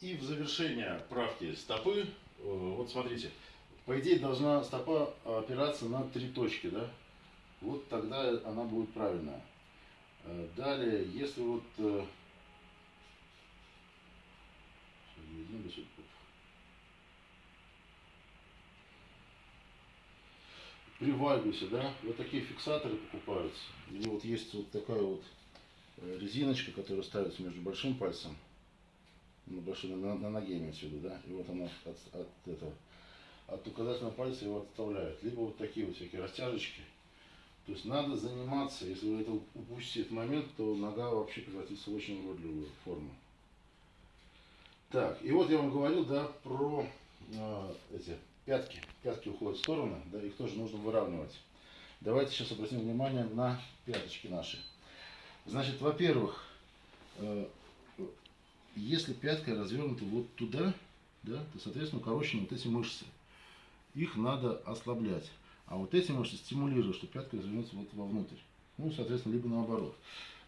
И в завершение правки стопы, э, вот смотрите, по идее должна стопа опираться на три точки, да? Вот тогда она будет правильная. Э, Далее, если вот э, при вальгусе, да, вот такие фиксаторы покупаются. Или вот есть вот такая вот резиночка, которая ставится между большим пальцем, на, большой, на, на ноге имеется в виду, да, и вот она от, от этого, от указательного пальца его отставляет. Либо вот такие вот всякие растяжечки. То есть надо заниматься, если вы это упустите этот момент, то нога вообще превратится в очень уродливую форму. Так, и вот я вам говорил, да, про э, эти пятки. Пятки уходят в сторону, да, их тоже нужно выравнивать. Давайте сейчас обратим внимание на пяточки наши. Значит, во-первых, э, если пятка развернута вот туда, да, то, соответственно, укорочены вот эти мышцы. Их надо ослаблять. А вот эти мышцы стимулируют, что пятка развернется вот вовнутрь. Ну, соответственно, либо наоборот.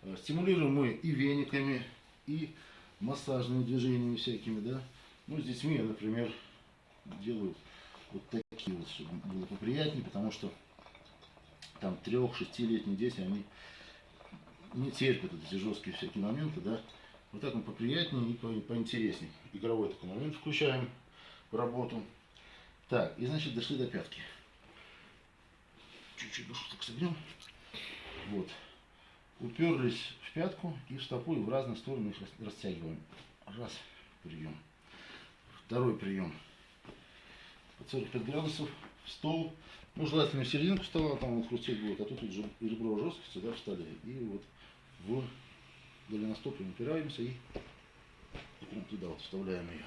Э, стимулируем мы и вениками, и массажными движениями всякими, да. Ну, с детьми я, например, делаю вот такие вот, чтобы было поприятнее, потому что там трех-шестилетние дети, они не терпят вот эти жесткие всякие моменты, да. Вот мы поприятнее и по поинтереснее. Игровой такой момент включаем в работу. Так, и значит дошли до пятки. Чуть-чуть душу так согнем. Вот. Уперлись в пятку и в стопу и в разные стороны их растягиваем. Раз, прием. Второй прием под 45 градусов в стол. Ну, желательно в серединку стола, там он хрустеть будет, а тут вот ребро жесткости, да, встали. И вот в голеностопе упираемся и туда вот вставляем ее.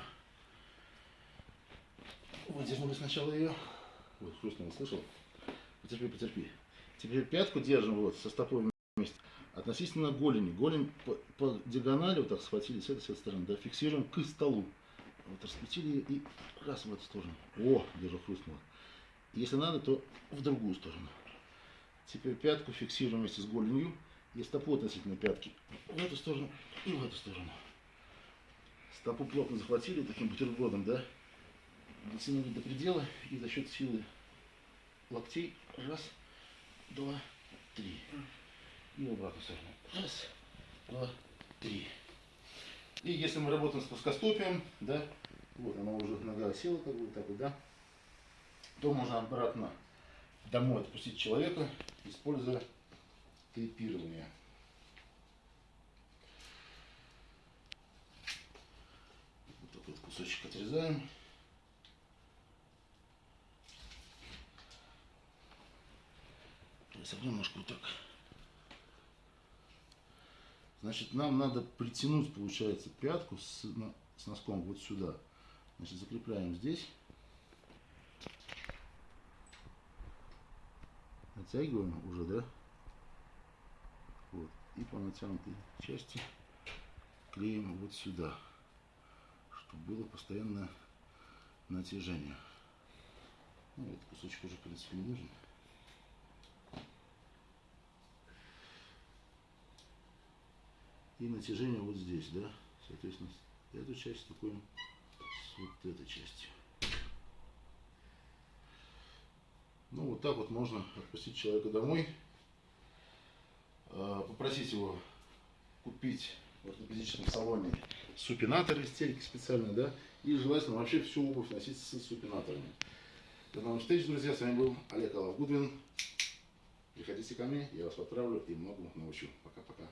Выдернули сначала ее. Вот, хрустнуло, слышал? Потерпи, потерпи. Теперь пятку держим вот со стопой вместе. Относительно голени. Голень по, по диагонали вот так схватили с этой, с этой стороны, да, фиксируем к столу. Вот раскрутили и раз в эту сторону. О, держу хрустнуло. Если надо, то в другую сторону. Теперь пятку фиксируем вместе с голенью и стопу относительно пятки. В эту сторону и в эту сторону. Стопу плотно захватили таким бутербродом, да? Дотянули до предела и за счет силы локтей раз, два, три. И в обратную сторону. Раз, два, три. И если мы работаем с плоскостопием, да, вот она уже нога села, как бы так вот, да, то можно обратно домой отпустить человека, используя тейпирование. Вот такой кусочек отрезаем. Согнем немножко вот так. Значит, нам надо притянуть, получается, пятку с, с носком вот сюда. Значит, закрепляем здесь. Натягиваем уже, да? И по натянутой части клеим вот сюда, чтобы было постоянное натяжение. Ну, этот кусочек уже, в принципе, не нужен. и натяжение вот здесь, да, соответственно, эту часть стыкуем с вот этой частью. Ну, вот так вот можно отпустить человека домой, попросить его купить в ортопедическом салоне супинаторы, стельки специальные, да, и желательно вообще всю обувь носить с супинаторами. До новых встреч, друзья, с вами был Олег Алавгудвин. Приходите ко мне, я вас отправлю и многому научу. Пока-пока.